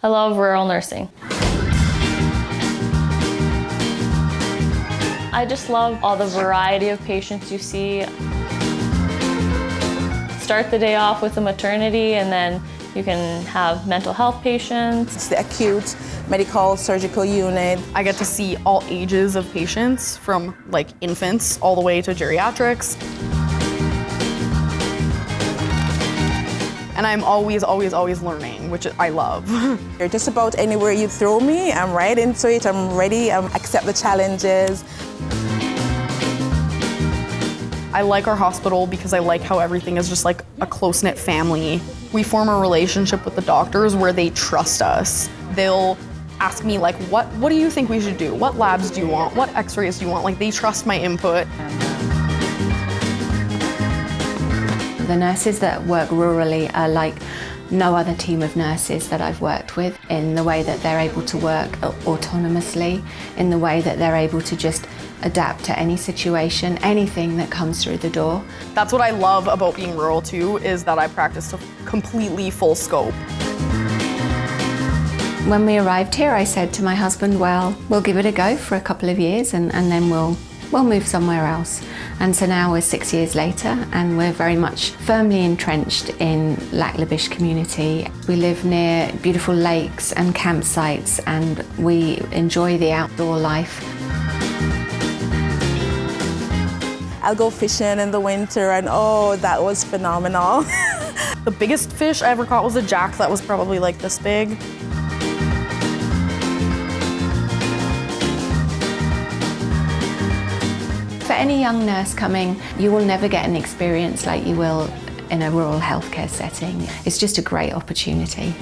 I love rural nursing. I just love all the variety of patients you see. Start the day off with a maternity and then you can have mental health patients. It's the acute medical surgical unit. I get to see all ages of patients from like infants all the way to geriatrics. And I'm always, always, always learning, which I love. You're Just about anywhere you throw me, I'm right into it, I'm ready, I accept the challenges. I like our hospital because I like how everything is just like a close-knit family. We form a relationship with the doctors where they trust us. They'll ask me like, what, what do you think we should do? What labs do you want? What x-rays do you want? Like they trust my input. The nurses that work rurally are like no other team of nurses that I've worked with in the way that they're able to work autonomously, in the way that they're able to just adapt to any situation, anything that comes through the door. That's what I love about being rural too, is that I practice a completely full scope. When we arrived here, I said to my husband, well, we'll give it a go for a couple of years and, and then we'll we'll move somewhere else. And so now we're six years later and we're very much firmly entrenched in Lac La Biche community. We live near beautiful lakes and campsites and we enjoy the outdoor life. I'll go fishing in the winter and oh, that was phenomenal. the biggest fish I ever caught was a jack that was probably like this big. Any young nurse coming, you will never get an experience like you will in a rural healthcare setting. It's just a great opportunity.